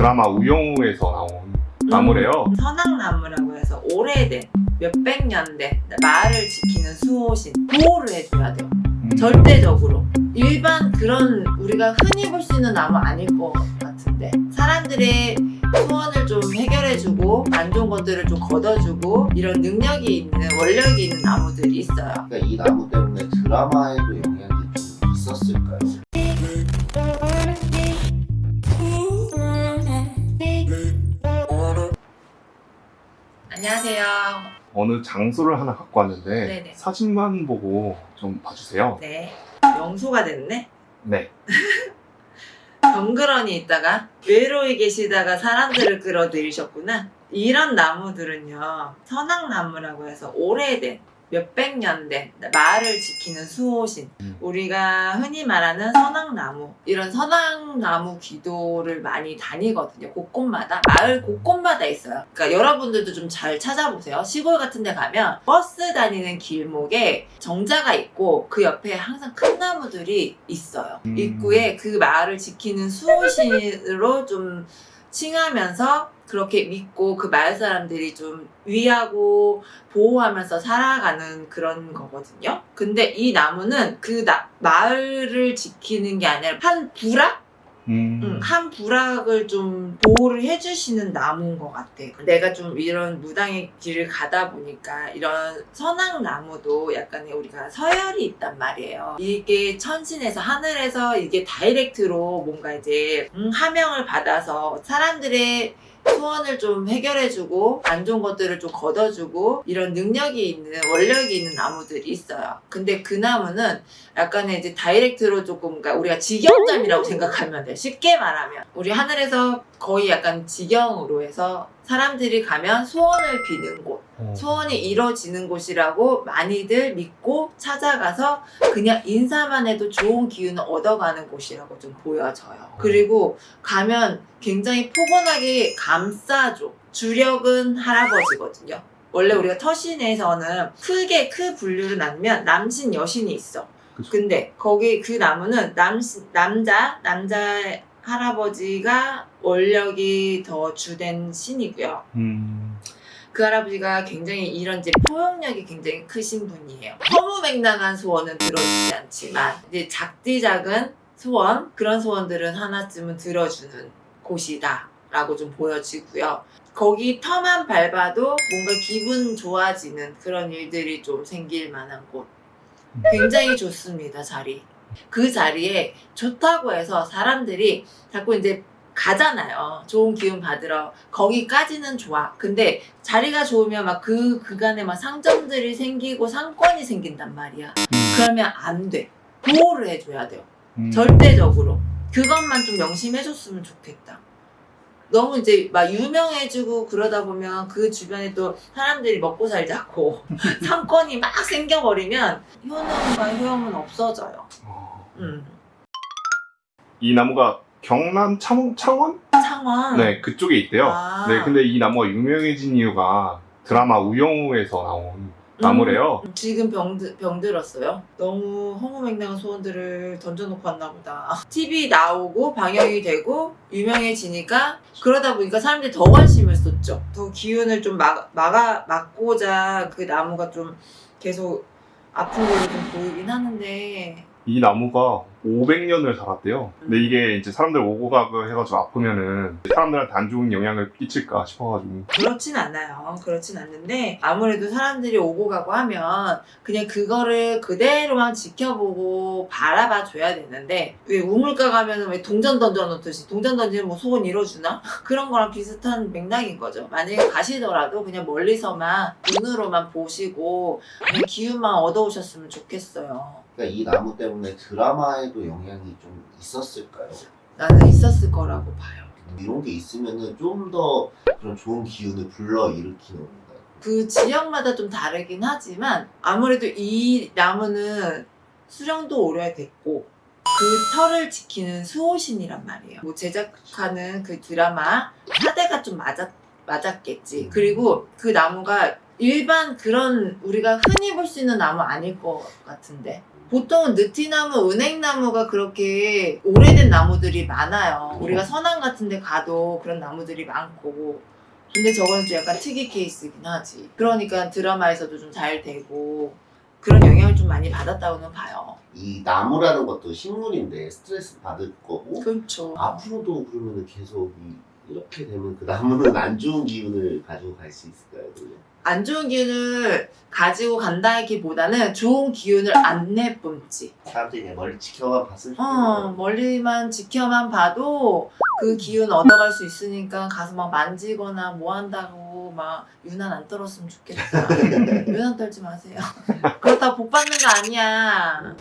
드라마 우영우에서 나온 나무래요. 선악나무라고 해서 오래된 몇백 년된 마을을 지키는 수호신 보호를 해줘야 돼요. 음. 절대적으로 일반 그런 우리가 흔히 볼 수 있는 나무 아닐 것 같은데 사람들의 소원을 좀 해결해주고 안 좋은 것들을 좀 걷어주고 이런 능력이 있는 원력이 있는 나무들이 있어요. 그러니까 이 나무 때문에 드라마에도 안녕하세요. 어느 장소를 하나 갖고 왔는데 네네. 사진만 보고 좀 봐주세요. 네. 명소가 됐네. 네. 덩그러니 있다가 외로이 계시다가 사람들을 끌어들이셨구나. 이런 나무들은요, 선악나무라고 해서 오래된 몇백 년된 마을을 지키는 수호신. 음. 우리가 흔히 말하는 선악나무. 이런 선악나무 기도를 많이 다니거든요. 곳곳마다. 마을 곳곳마다 있어요. 그러니까 여러분들도 좀 잘 찾아보세요. 시골 같은 데 가면 버스 다니는 길목에 정자가 있고 그 옆에 항상 큰 나무들이 있어요. 음. 입구에 그 마을을 지키는 수호신으로 좀 칭하면서 그렇게 믿고 그 마을 사람들이 좀 위하고 보호하면서 살아가는 그런 거거든요. 근데 이 나무는 그 나- 마을을 지키는 게 아니라 한 부락? 음. 응, 한 부락을 좀 보호를 해주시는 나무인 것 같아. 내가 좀 이런 무당의 길을 가다 보니까 이런 선악 나무도 약간의 우리가 서열이 있단 말이에요. 이게 천신에서 하늘에서 이게 다이렉트로 뭔가 이제 음, 하명을 받아서 사람들의 소원을 좀 해결해주고 안 좋은 것들을 좀 걷어주고 이런 능력이 있는 원력이 있는 나무들이 있어요. 근데 그 나무는 약간의 이제 다이렉트로 조금 그러니까 우리가 직영점이라고 생각하면 돼. 쉽게 말하면 우리 하늘에서 거의 약간 직영으로 해서 사람들이 가면 소원을 비는 곳, 어. 소원이 이루어지는 곳이라고 많이들 믿고 찾아가서 그냥 인사만 해도 좋은 기운을 얻어가는 곳이라고 좀 보여져요. 그리고 가면 굉장히 포근하게 감싸줘. 주력은 할아버지거든요. 원래 우리가 터신에서는 크게 크 분류를 나누면 남신 여신이 있어. 그쵸. 근데 거기 그 나무는 남신 남자 남자 할아버지가 원력이 더 주된 신이고요. 음. 그 할아버지가 굉장히 이런 이제 포용력이 굉장히 크신 분이에요. 허무맹랑한 소원은 들어주지 않지만 이제 작디 작은 소원 그런 소원들은 하나쯤은 들어주는 곳이다 라고 좀 보여지고요. 거기 터만 밟아도 뭔가 기분 좋아지는 그런 일들이 좀 생길 만한 곳. 굉장히 좋습니다 자리. 그 자리에 좋다고 해서 사람들이 자꾸 이제 가잖아요. 좋은 기운 받으러. 거기까지는 좋아. 근데 자리가 좋으면 막 그 그간에 막 상점들이 생기고 상권이 생긴단 말이야. 그러면 안 돼. 보호를 해줘야 돼요. 음. 절대적으로. 그것만 좀 명심해줬으면 좋겠다. 너무 이제 막 유명해지고 그러다 보면 그 주변에 또 사람들이 먹고 살자고 상권이 막 생겨버리면 효능과 효용은 없어져요. 어. 음. 이 나무가 경남 창원? 창원? 창원. 네, 그쪽에 있대요. 아. 네, 근데 이 나무가 유명해진 이유가 드라마 우영우에서 나온 나무래요. 음, 지금 병드, 병들었어요. 너무 허무맹랑한 소원들을 던져놓고 왔나 보다. TV 나오고 방영이 되고 유명해지니까 그러다 보니까 사람들이 더 관심을 쏟죠. 더 기운을 좀 막, 막아, 막고자 그 나무가 좀 계속 아픈 걸로 좀 보이긴 하는데 이 나무가 500년을 살았대요. 근데 이게 이제 사람들 오고 가고 해가지고 아프면은 사람들한테 안 좋은 영향을 끼칠까 싶어가지고. 그렇진 않아요. 그렇진 않는데 아무래도 사람들이 오고 가고 하면 그냥 그거를 그대로만 지켜보고 바라봐 줘야 되는데 왜 우물가 가면은 왜 동전 던져 놓듯이 동전 던지면 뭐 소원 이뤄주나? 그런 거랑 비슷한 맥락인 거죠. 만약에 가시더라도 그냥 멀리서만 눈으로만 보시고 그냥 기운만 얻어오셨으면 좋겠어요. 그러니까 이 나무 때문에 드라마에 도 영향이 좀 있었을까요? 나는 있었을 거라고 봐요. 이런 게 있으면은 좀 더 그런 좋은 기운을 불러 일으키는 건가요? 그 지역마다 좀 다르긴 하지만 아무래도 이 나무는 수령도 오래됐고 그 털을 지키는 수호신이란 말이에요. 뭐 제작하는 그 드라마 사대가 좀 맞았, 맞았겠지. 그리고 그 나무가 일반 그런 우리가 흔히 볼 수 있는 나무 아닐 것 같은데 보통은 느티나무, 은행나무가 그렇게 오래된 나무들이 많아요. 우리가 서남 같은 데 가도 그런 나무들이 많고. 근데 저거는 좀 약간 특이 케이스긴 하지. 그러니까 드라마에서도 좀 잘 되고 그런 영향을 좀 많이 받았다고는 봐요. 이 나무라는 것도 식물인데 스트레스 받을 거고 그렇죠. 앞으로도 그러면 계속 이, 이렇게 되면 그 나무는 안 좋은 기운을 가지고 갈 수 있을까요? 그러면? 안 좋은 기운을 가지고 간다기보다는 좋은 기운을 안 내뿜지. 사람들이 그냥 멀리 지켜만 봤을 때 어, 멀리만 지켜만 봐도 그 기운 얻어갈 수 있으니까 가서 막 만지거나 뭐 한다고 막 유난 안 떨었으면 좋겠다. 유난 떨지 마세요. 그렇다고 복 받는 거 아니야.